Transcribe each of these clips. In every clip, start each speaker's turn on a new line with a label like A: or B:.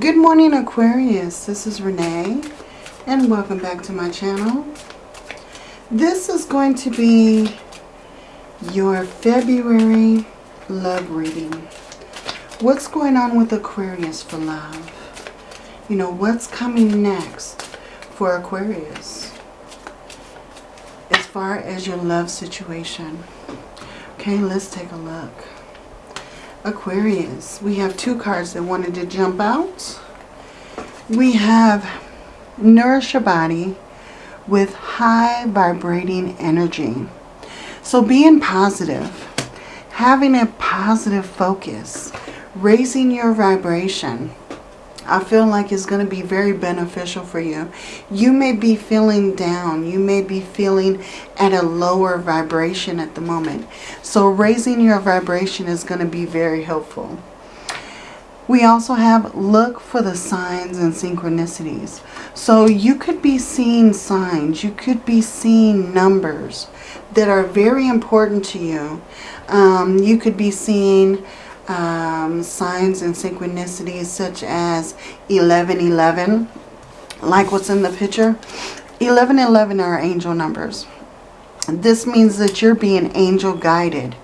A: Good morning Aquarius, this is Renee and welcome back to my channel. This is going to be your February love reading. What's going on with Aquarius for love? You know, what's coming next for Aquarius as far as your love situation? Okay, let's take a look. Aquarius, we have two cards that wanted to jump out. We have Nourish Your Body with high vibrating energy. So being positive, having a positive focus, raising your vibration, I feel like it's going to be very beneficial for you. You may be feeling down. You may be feeling at a lower vibration at the moment. So raising your vibration is going to be very helpful. We also have look for the signs and synchronicities. So you could be seeing signs. You could be seeing numbers that are very important to you. Um, you could be seeing um, signs and synchronicities such as 1111, like what's in the picture. 1111 are angel numbers. This means that you're being angel guided.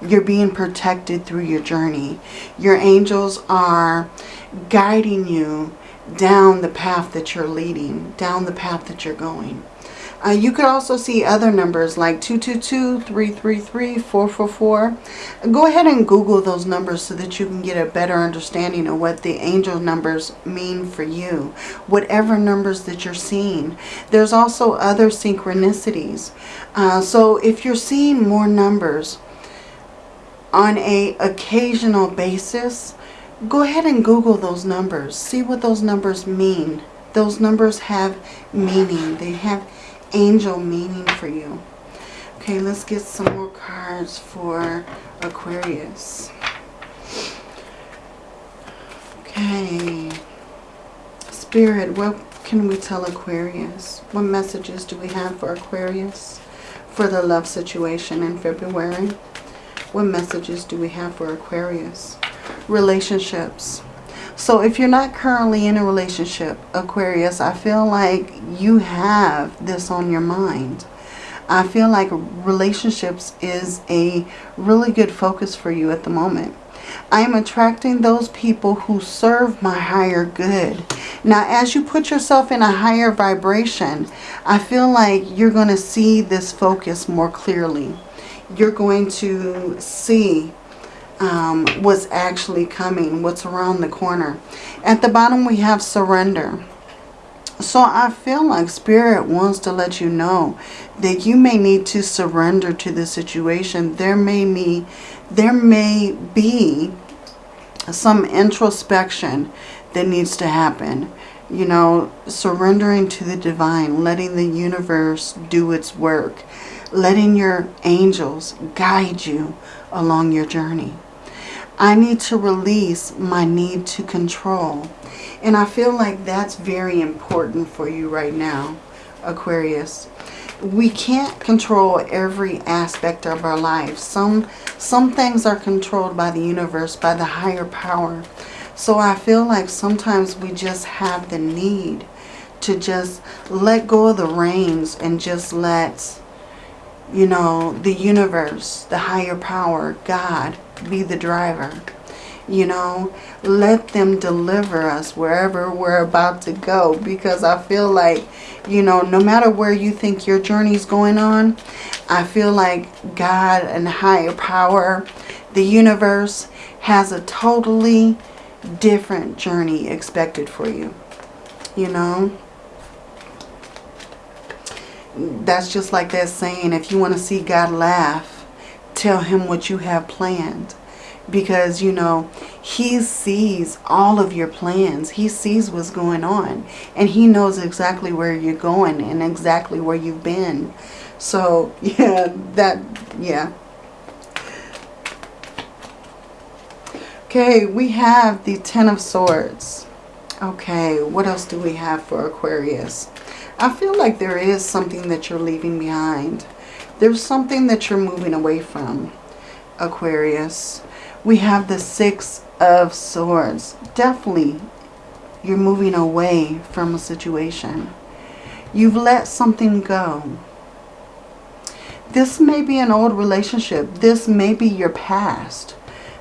A: You're being protected through your journey. Your angels are guiding you down the path that you're leading, down the path that you're going. Uh, you could also see other numbers like 222, 333, 444. Go ahead and Google those numbers so that you can get a better understanding of what the angel numbers mean for you. Whatever numbers that you're seeing. There's also other synchronicities. Uh, so if you're seeing more numbers on a occasional basis, go ahead and Google those numbers. See what those numbers mean. Those numbers have meaning. They have angel meaning for you. Okay, let's get some more cards for Aquarius. Okay. Spirit, what can we tell Aquarius? What messages do we have for Aquarius for the love situation in February? What messages do we have for Aquarius? Relationships. So if you're not currently in a relationship, Aquarius, I feel like you have this on your mind. I feel like relationships is a really good focus for you at the moment. I am attracting those people who serve my higher good. Now, as you put yourself in a higher vibration, I feel like you're going to see this focus more clearly. You're going to see um, what's actually coming, what's around the corner. At the bottom we have surrender. So I feel like Spirit wants to let you know that you may need to surrender to the situation. There may be, there may be some introspection that needs to happen. You know, surrendering to the divine, letting the universe do its work, letting your angels guide you along your journey. I need to release my need to control. And I feel like that's very important for you right now, Aquarius. We can't control every aspect of our lives. Some, some things are controlled by the universe, by the higher power. So I feel like sometimes we just have the need to just let go of the reins and just let, you know, the universe, the higher power, God, be the driver. You know, let them deliver us wherever we're about to go. Because I feel like, you know, no matter where you think your journey is going on, I feel like God and higher power, the universe, has a totally different journey expected for you. You know? That's just like that saying, if you want to see God laugh, tell him what you have planned. Because you know he sees all of your plans. He sees what's going on. And he knows exactly where you're going and exactly where you've been. So yeah that yeah. Okay we have the ten of swords. Okay what else do we have for aquarius i feel like there is something that you're leaving behind there's something that you're moving away from, Aquarius. We have the Six of Swords. Definitely You're moving away from a situation. You've let something go. This may be an old relationship. This may be your past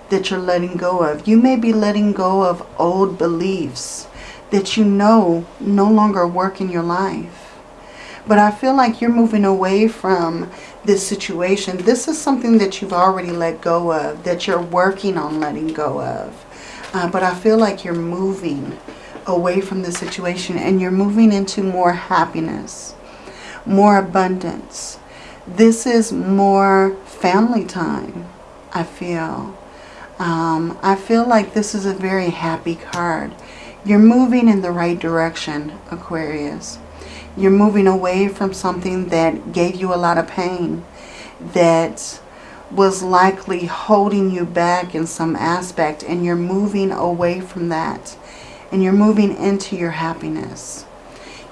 A: that you're letting go of. You may be letting go of old beliefs that you know no longer work in your life. But I feel like you're moving away from this situation. This is something that you've already let go of, that you're working on letting go of. Uh, but I feel like you're moving away from the situation and you're moving into more happiness, more abundance. This is more family time, I feel. Um, I feel like this is a very happy card. You're moving in the right direction, Aquarius. You're moving away from something that gave you a lot of pain, that was likely holding you back in some aspect, and you're moving away from that and you're moving into your happiness.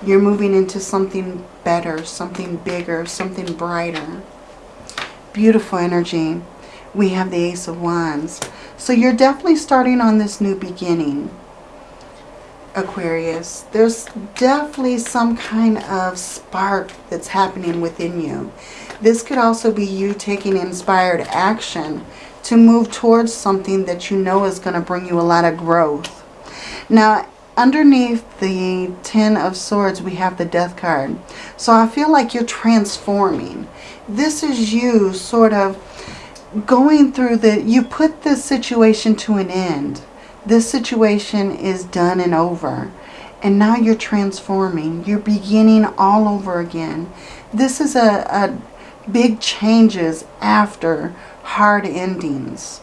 A: You're moving into something better, something bigger, something brighter. Beautiful energy. We have the Ace of Wands. So you're definitely starting on this new beginning, Aquarius. There's definitely some kind of spark that's happening within you. This could also be you taking inspired action to move towards something that you know is going to bring you a lot of growth now, underneath the Ten of Swords, we have the Death card. So I feel like you're transforming. This is you sort of going through the... You put this situation to an end. This situation is done and over. And now you're transforming. You're beginning all over again. This is a, a big changes after hard endings.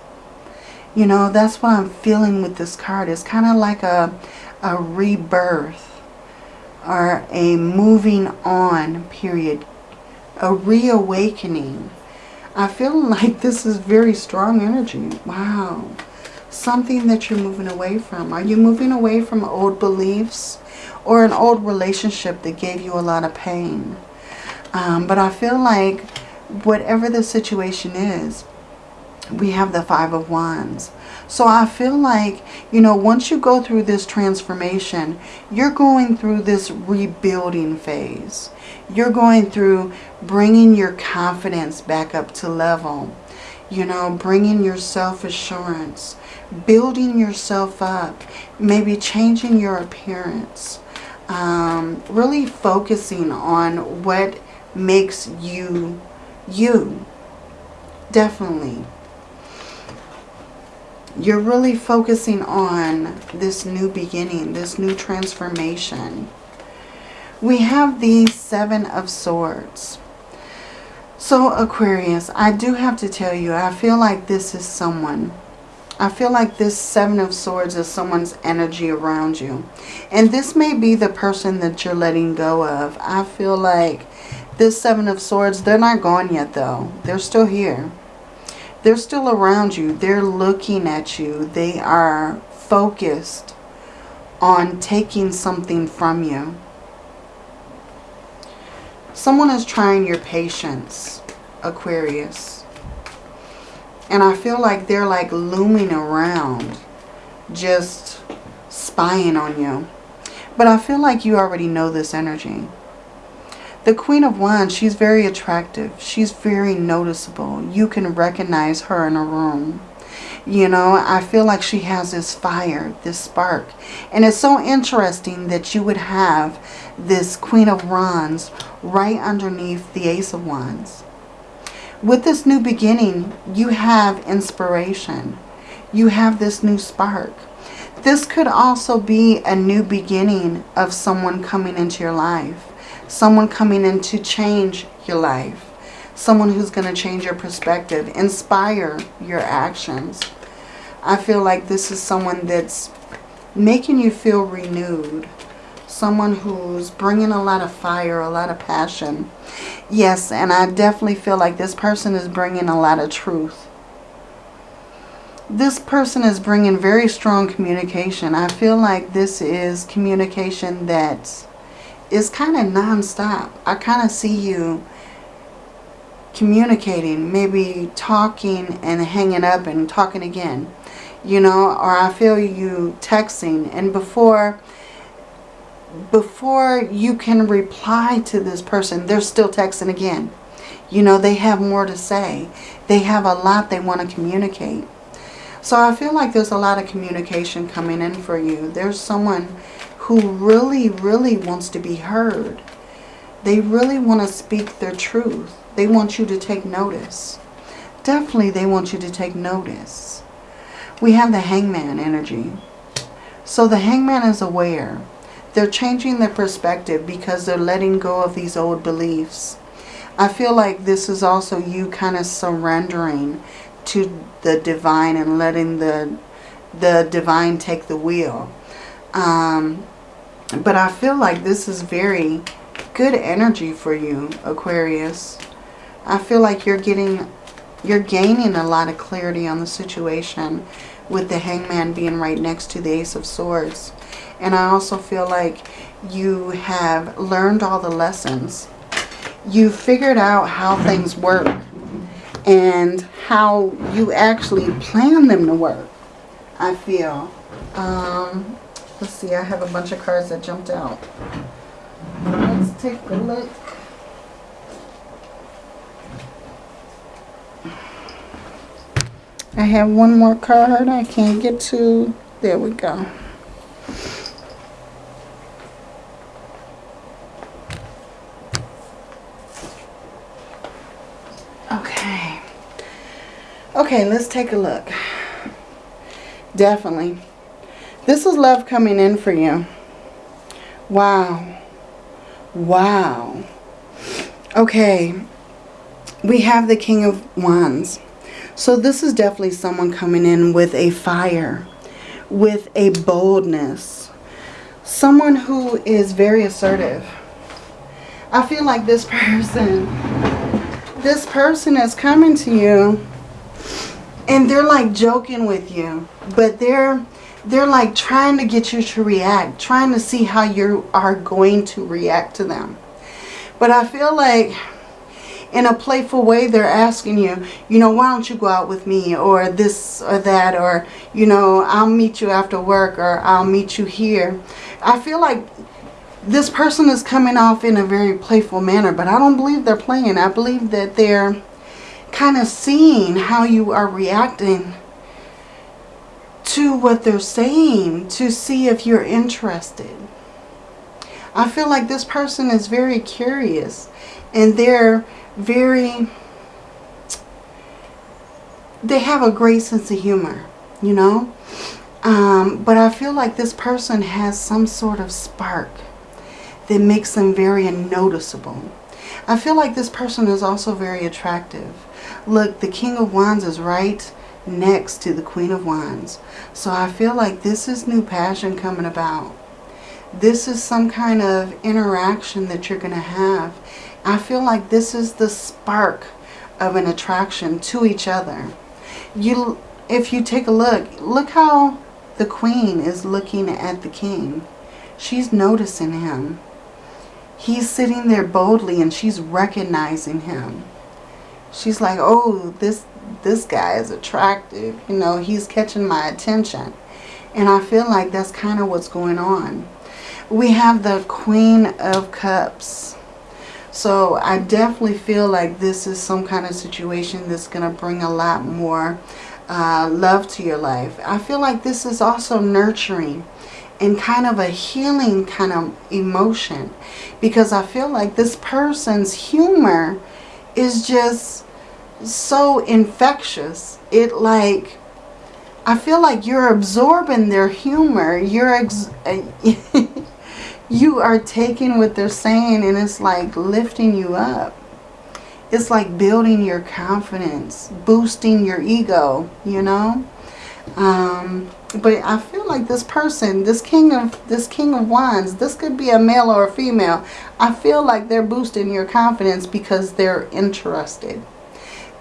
A: You know, that's what I'm feeling with this card. It's kind of like a, a rebirth or a moving on period. A reawakening. I feel like this is very strong energy. Wow. Something that you're moving away from. Are you moving away from old beliefs or an old relationship that gave you a lot of pain? Um, but I feel like whatever the situation is, we have the Five of Wands. So I feel like, you know, once you go through this transformation, you're going through this rebuilding phase. You're going through bringing your confidence back up to level. You know, bringing your self-assurance, building yourself up, maybe changing your appearance. Um, really focusing on what makes you you. Definitely you're really focusing on this new beginning, this new transformation. We have the Seven of Swords. So Aquarius, I do have to tell you, I feel like this is someone. I feel like this Seven of Swords is someone's energy around you. And this may be the person that you're letting go of. I feel like this Seven of Swords, they're not gone yet though. They're still here. They're still around you. They're looking at you. They are focused on taking something from you. Someone is trying your patience, Aquarius. And I feel like they're like looming around, just spying on you. But I feel like you already know this energy. The Queen of Wands, she's very attractive. She's very noticeable. You can recognize her in a room. You know, I feel like she has this fire, this spark. And it's so interesting that you would have this Queen of Wands right underneath the Ace of Wands. With this new beginning, you have inspiration. You have this new spark. This could also be a new beginning of someone coming into your life someone coming in to change your life, someone who's going to change your perspective, inspire your actions. I feel like this is someone that's making you feel renewed, someone who's bringing a lot of fire, a lot of passion. Yes, and I definitely feel like this person is bringing a lot of truth. This person is bringing very strong communication. I feel like this is communication that's is kind of non-stop. I kind of see you communicating, maybe talking and hanging up and talking again. you know, or I feel you texting. And before, before you can reply to this person, they're still texting again. You know, they have more to say. They have a lot they want to communicate. So I feel like there's a lot of communication coming in for you. There's someone who really, really wants to be heard. They really want to speak their truth. They want you to take notice. Definitely they want you to take notice. We have the hangman energy. So the hangman is aware. They're changing their perspective because they're letting go of these old beliefs. I feel like this is also you kind of surrendering to the divine and letting the the divine take the wheel. Um, but I feel like this is very good energy for you, Aquarius. I feel like you're getting, you're gaining a lot of clarity on the situation with the hangman being right next to the ace of swords. And I also feel like you have learned all the lessons. You figured out how things work and how you actually plan them to work, I feel. Um, let's see, I have a bunch of cards that jumped out. Let's take a look. I have one more card I can't get to. There we go. Okay, let's take a look. Definitely. This is love coming in for you. Wow. Wow. Okay. We have the King of Wands. So this is definitely someone coming in with a fire, with a boldness. Someone who is very assertive. I feel like this person, this person is coming to you and they're like joking with you but they're they're like trying to get you to react trying to see how you are going to react to them. But I feel like in a playful way they're asking you you know why don't you go out with me or this or that or you know I'll meet you after work or I'll meet you here. I feel like this person is coming off in a very playful manner but I don't believe they're playing. I believe that they're kind of seeing how you are reacting to what they're saying to see if you're interested. I feel like this person is very curious and they're very, they have a great sense of humor, you know. Um, but I feel like this person has some sort of spark that makes them very noticeable. I feel like this person is also very attractive. Look, the King of Wands is right next to the Queen of Wands. So I feel like this is new passion coming about. This is some kind of interaction that you're going to have. I feel like this is the spark of an attraction to each other. You, If you take a look, look how the Queen is looking at the King. She's noticing him. He's sitting there boldly and she's recognizing him she's like, oh, this this guy is attractive. You know, he's catching my attention. And I feel like that's kind of what's going on. We have the Queen of Cups. So I definitely feel like this is some kind of situation that's going to bring a lot more uh, love to your life. I feel like this is also nurturing and kind of a healing kind of emotion. Because I feel like this person's humor is just so infectious. It like, I feel like you're absorbing their humor. You're, you are taking what they're saying and it's like lifting you up. It's like building your confidence, boosting your ego, you know. Um, but I feel like this person, this king of this king of wands, this could be a male or a female. I feel like they're boosting your confidence because they're interested.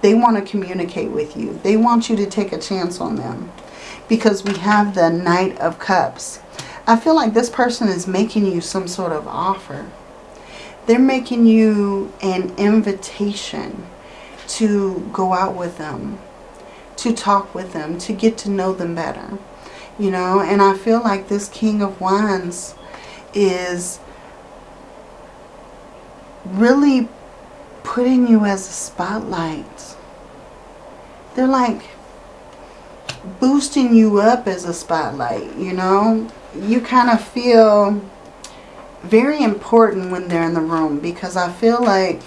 A: They want to communicate with you. They want you to take a chance on them because we have the Knight of Cups. I feel like this person is making you some sort of offer. They're making you an invitation to go out with them, to talk with them, to get to know them better. You know, and I feel like this King of Wands is really putting you as a spotlight. They're like boosting you up as a spotlight, you know. You kind of feel very important when they're in the room because I feel like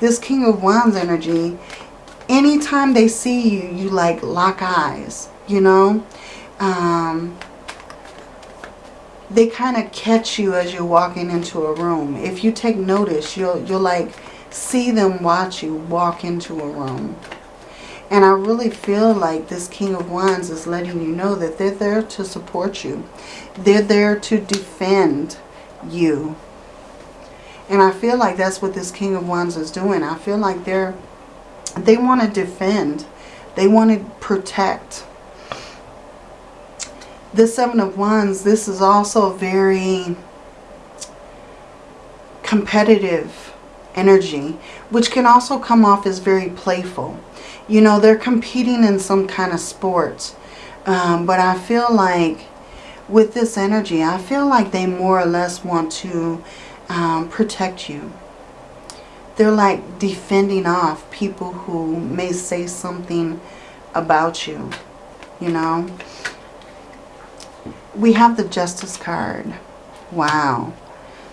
A: this King of Wands energy, anytime they see you, you like lock eyes, you know. Um, they kind of catch you as you're walking into a room. If you take notice, you'll, you'll like see them watch you walk into a room. And I really feel like this King of Wands is letting you know that they're there to support you. They're there to defend you. And I feel like that's what this King of Wands is doing. I feel like they're they want to defend. They want to protect. The Seven of Wands, this is also very competitive energy, which can also come off as very playful. You know, they're competing in some kind of sports. Um, but I feel like with this energy, I feel like they more or less want to um, protect you. They're like defending off people who may say something about you, you know. We have the Justice card. Wow.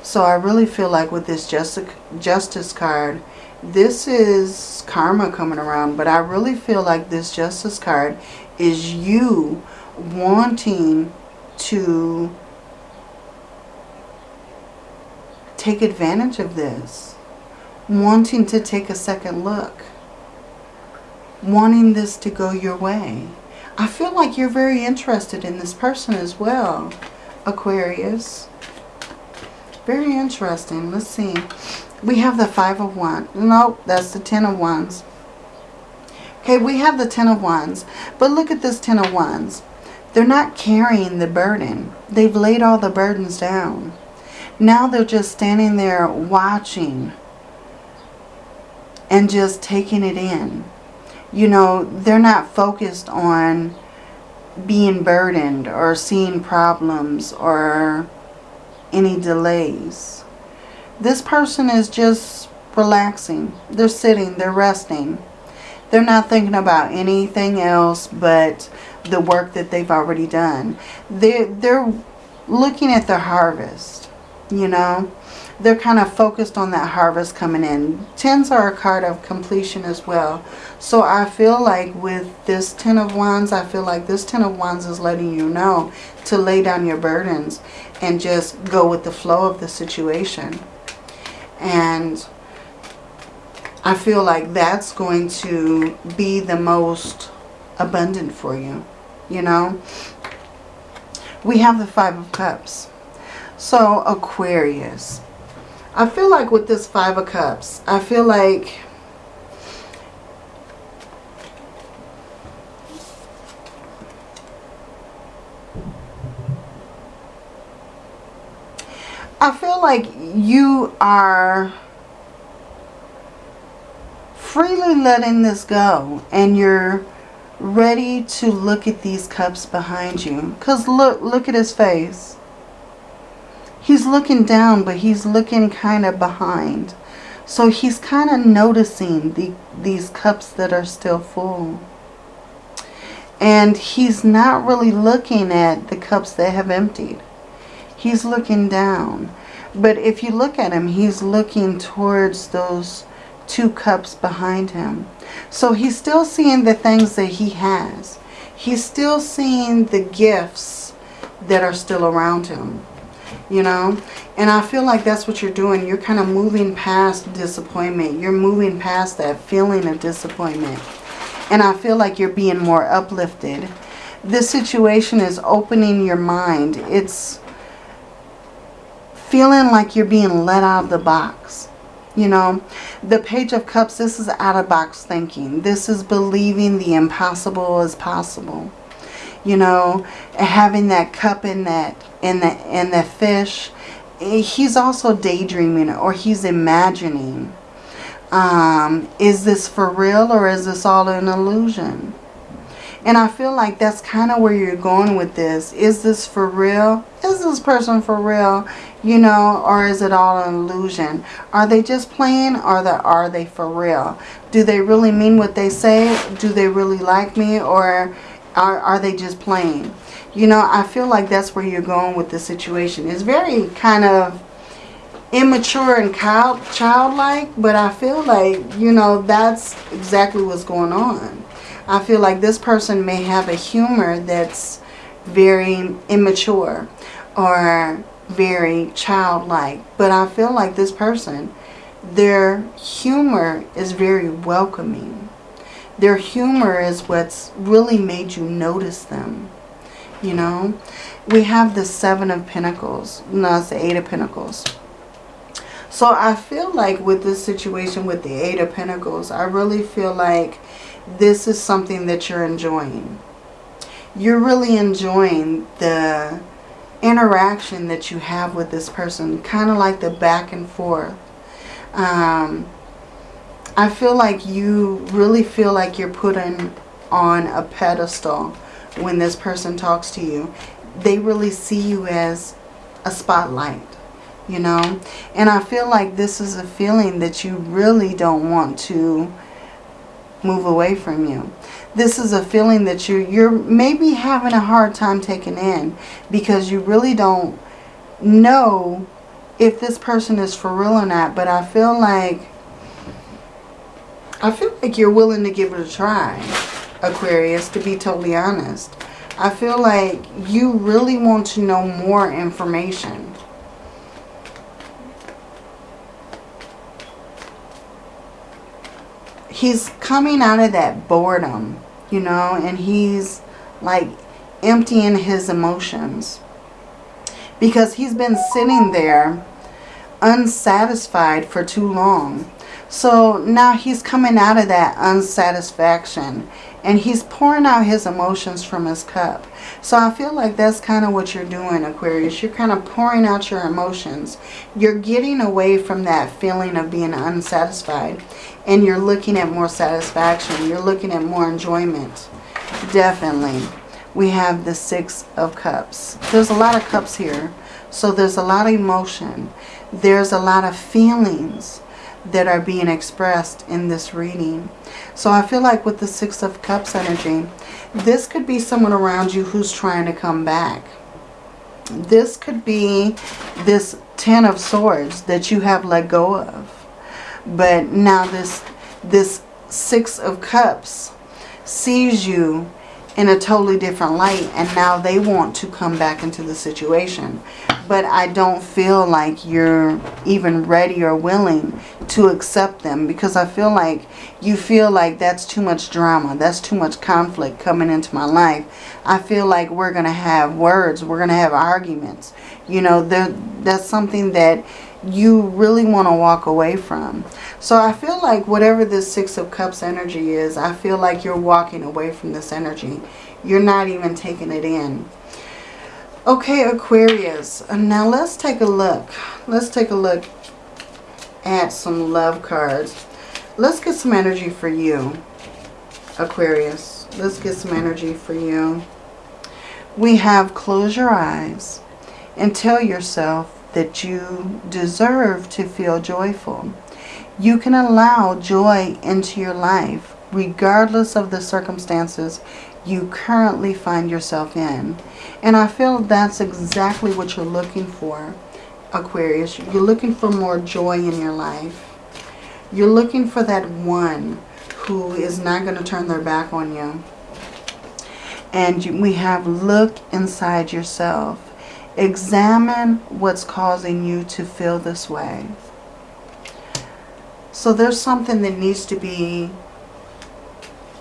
A: So I really feel like with this Justice, Justice card, this is karma coming around. But I really feel like this Justice card is you wanting to take advantage of this. Wanting to take a second look. Wanting this to go your way. I feel like you're very interested in this person as well, Aquarius. Very interesting. Let's see. We have the Five of Wands. Nope, that's the Ten of Wands. Okay, we have the Ten of Wands. But look at this Ten of Wands. They're not carrying the burden. They've laid all the burdens down. Now they're just standing there watching and just taking it in. You know, they're not focused on being burdened or seeing problems or any delays. This person is just relaxing. They're sitting, they're resting. They're not thinking about anything else but the work that they've already done. They're, they're looking at their harvest, you know. They're kind of focused on that harvest coming in. Tens are a card of completion as well. So I feel like with this Ten of Wands, I feel like this Ten of Wands is letting you know to lay down your burdens and just go with the flow of the situation. And I feel like that's going to be the most abundant for you, you know. We have the Five of Cups. So Aquarius. I feel like with this Five of Cups, I feel like I feel like you are freely letting this go and you're ready to look at these cups behind you. Because look, look at his face. He's looking down, but he's looking kind of behind. So he's kind of noticing the, these cups that are still full. And he's not really looking at the cups that have emptied. He's looking down. But if you look at him, he's looking towards those two cups behind him. So he's still seeing the things that he has. He's still seeing the gifts that are still around him. You know? And I feel like that's what you're doing. You're kind of moving past disappointment. You're moving past that feeling of disappointment. And I feel like you're being more uplifted. This situation is opening your mind. It's feeling like you're being let out of the box. You know, the Page of Cups, this is out-of-box thinking. This is believing the impossible is possible. You know, having that cup in that in the in the fish. He's also daydreaming or he's imagining. Um, is this for real or is this all an illusion? And I feel like that's kind of where you're going with this. Is this for real? Is this person for real? You know, or is it all an illusion? Are they just playing or are they for real? Do they really mean what they say? Do they really like me or are, are they just playing? You know, I feel like that's where you're going with the situation. It's very kind of immature and child, childlike, but I feel like, you know, that's exactly what's going on. I feel like this person may have a humor that's very immature or very childlike. But I feel like this person, their humor is very welcoming. Their humor is what's really made you notice them. You know, we have the Seven of Pentacles. No, it's the Eight of Pentacles. So I feel like with this situation with the Eight of Pentacles, I really feel like this is something that you're enjoying. You're really enjoying the interaction that you have with this person. Kind of like the back and forth. Um, I feel like you really feel like you're put in, on a pedestal when this person talks to you. They really see you as a spotlight, you know. And I feel like this is a feeling that you really don't want to move away from you. This is a feeling that you're, you're maybe having a hard time taking in because you really don't know if this person is for real or not. But I feel like, I feel like you're willing to give it a try, Aquarius, to be totally honest. I feel like you really want to know more information. he's coming out of that boredom, you know, and he's like emptying his emotions. Because he's been sitting there unsatisfied for too long. So now he's coming out of that unsatisfaction and he's pouring out his emotions from his cup. So I feel like that's kind of what you're doing, Aquarius. You're kind of pouring out your emotions. You're getting away from that feeling of being unsatisfied. And you're looking at more satisfaction. You're looking at more enjoyment. Definitely. We have the Six of Cups. There's a lot of cups here. So there's a lot of emotion. There's a lot of feelings that are being expressed in this reading. So I feel like with the Six of Cups energy, this could be someone around you who's trying to come back. This could be this Ten of Swords that you have let go of. But now this, this Six of Cups sees you in a totally different light and now they want to come back into the situation but I don't feel like you're even ready or willing to accept them because I feel like you feel like that's too much drama. That's too much conflict coming into my life. I feel like we're going to have words. We're going to have arguments. You know, that's something that you really want to walk away from. So I feel like whatever this Six of Cups energy is, I feel like you're walking away from this energy. You're not even taking it in. Okay, Aquarius. Uh, now let's take a look. Let's take a look at some love cards. Let's get some energy for you, Aquarius. Let's get some energy for you. We have close your eyes and tell yourself that you deserve to feel joyful. You can allow joy into your life regardless of the circumstances you currently find yourself in. And I feel that's exactly what you're looking for, Aquarius. You're looking for more joy in your life. You're looking for that one who is not going to turn their back on you. And we have look inside yourself. Examine what's causing you to feel this way. So there's something that needs to be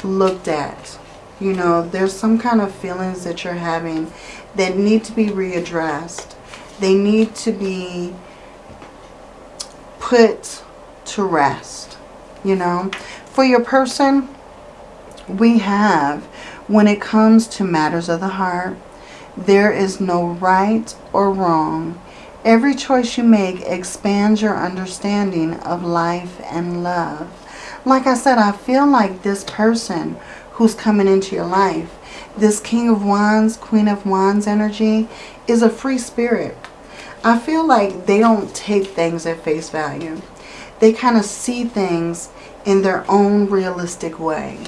A: looked at you know, there's some kind of feelings that you're having that need to be readdressed. They need to be put to rest, you know. For your person, we have, when it comes to matters of the heart, there is no right or wrong. Every choice you make expands your understanding of life and love. Like I said, I feel like this person who's coming into your life. This King of Wands, Queen of Wands energy is a free spirit. I feel like they don't take things at face value. They kind of see things in their own realistic way.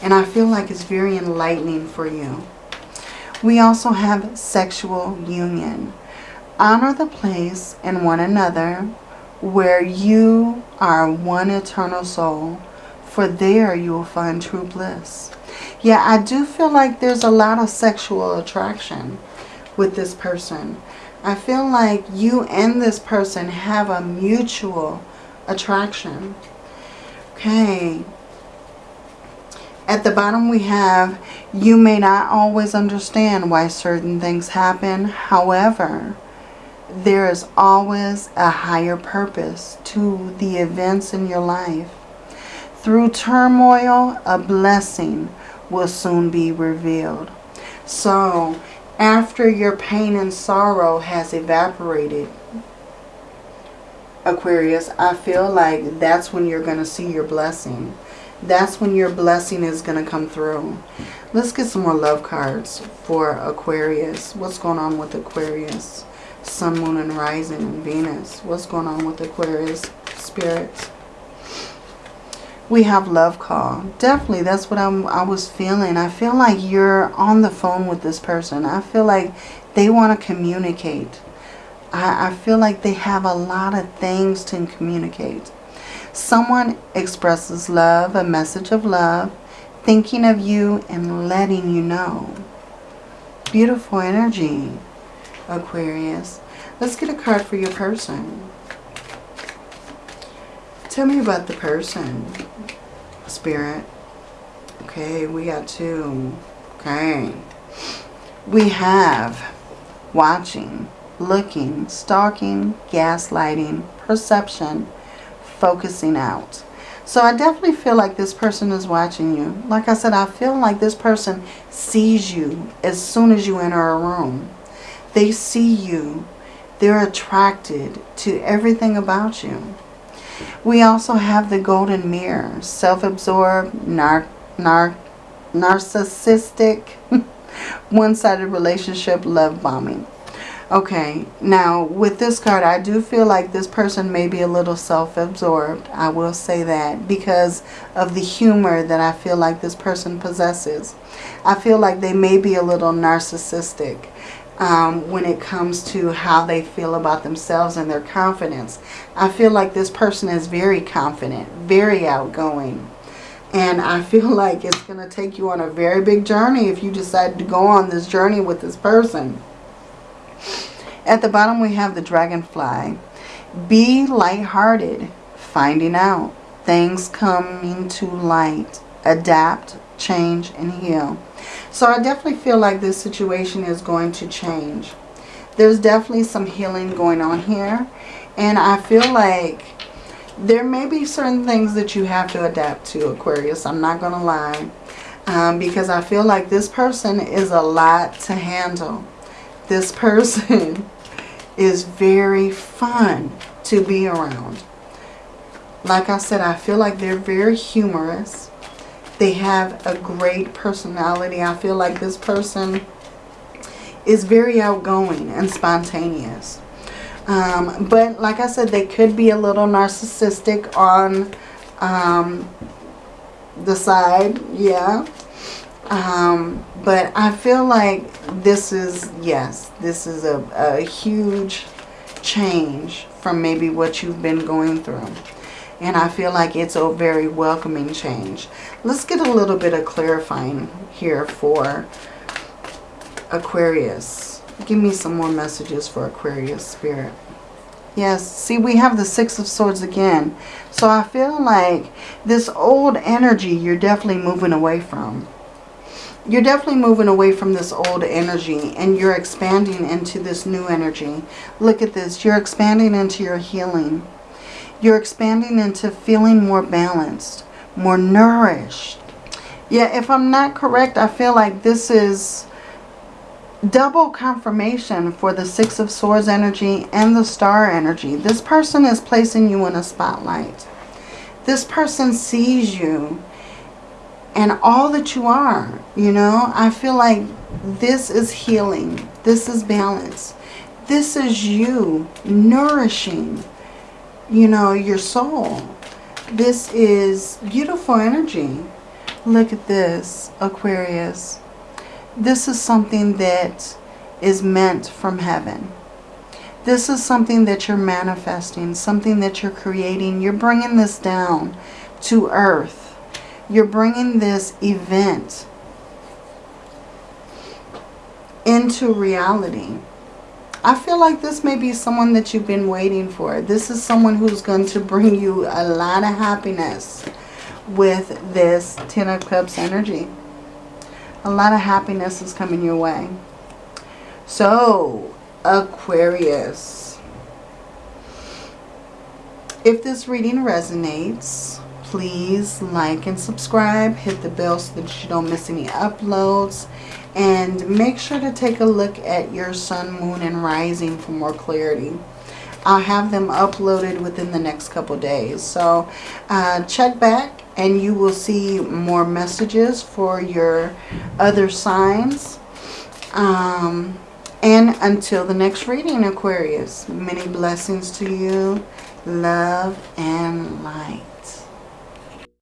A: And I feel like it's very enlightening for you. We also have sexual union. Honor the place and one another where you are one eternal soul, for there you will find true bliss. Yeah, I do feel like there's a lot of sexual attraction with this person. I feel like you and this person have a mutual attraction. Okay. At the bottom we have, you may not always understand why certain things happen. However, there is always a higher purpose to the events in your life. Through turmoil, a blessing will soon be revealed. So, after your pain and sorrow has evaporated, Aquarius, I feel like that's when you're going to see your blessing. That's when your blessing is going to come through. Let's get some more love cards for Aquarius. What's going on with Aquarius? Sun, Moon, and Rising, and Venus. What's going on with Aquarius spirits? We have love call. Definitely, that's what I'm, I was feeling. I feel like you're on the phone with this person. I feel like they want to communicate. I, I feel like they have a lot of things to communicate. Someone expresses love, a message of love, thinking of you and letting you know. Beautiful energy. Aquarius. Let's get a card for your person. Tell me about the person, Spirit. Okay, we got two. Okay. We have watching, looking, stalking, gaslighting, perception, focusing out. So I definitely feel like this person is watching you. Like I said, I feel like this person sees you as soon as you enter a room. They see you. They're attracted to everything about you. We also have the golden mirror, self-absorbed, nar nar narcissistic, one-sided relationship, love bombing. Okay, now with this card, I do feel like this person may be a little self-absorbed. I will say that because of the humor that I feel like this person possesses. I feel like they may be a little narcissistic um, when it comes to how they feel about themselves and their confidence. I feel like this person is very confident, very outgoing. And I feel like it's going to take you on a very big journey if you decide to go on this journey with this person. At the bottom we have the dragonfly. Be lighthearted, finding out, things coming to light, adapt, change, and heal. So I definitely feel like this situation is going to change. There's definitely some healing going on here. And I feel like there may be certain things that you have to adapt to, Aquarius. I'm not going to lie. Um, because I feel like this person is a lot to handle. This person is very fun to be around. Like I said, I feel like they're very humorous. They have a great personality. I feel like this person is very outgoing and spontaneous. Um, but like I said, they could be a little narcissistic on um, the side. Yeah. Um, but I feel like this is, yes, this is a, a huge change from maybe what you've been going through. And I feel like it's a very welcoming change. Let's get a little bit of clarifying here for Aquarius. Give me some more messages for Aquarius Spirit. Yes, see we have the Six of Swords again. So I feel like this old energy you're definitely moving away from. You're definitely moving away from this old energy and you're expanding into this new energy. Look at this. You're expanding into your healing. You're expanding into feeling more balanced, more nourished. Yeah, if I'm not correct, I feel like this is double confirmation for the Six of Swords energy and the Star energy. This person is placing you in a spotlight. This person sees you and all that you are. You know, I feel like this is healing. This is balance. This is you nourishing, you know, your soul. This is beautiful energy. Look at this, Aquarius. This is something that is meant from heaven. This is something that you're manifesting, something that you're creating. You're bringing this down to earth. You're bringing this event into reality. I feel like this may be someone that you've been waiting for. This is someone who's going to bring you a lot of happiness with this Ten of Cups energy. A lot of happiness is coming your way. So, Aquarius. If this reading resonates, please like and subscribe. Hit the bell so that you don't miss any uploads. And make sure to take a look at your sun, moon, and rising for more clarity. I'll have them uploaded within the next couple days. So uh, check back and you will see more messages for your other signs. Um, and until the next reading, Aquarius, many blessings to you, love and light.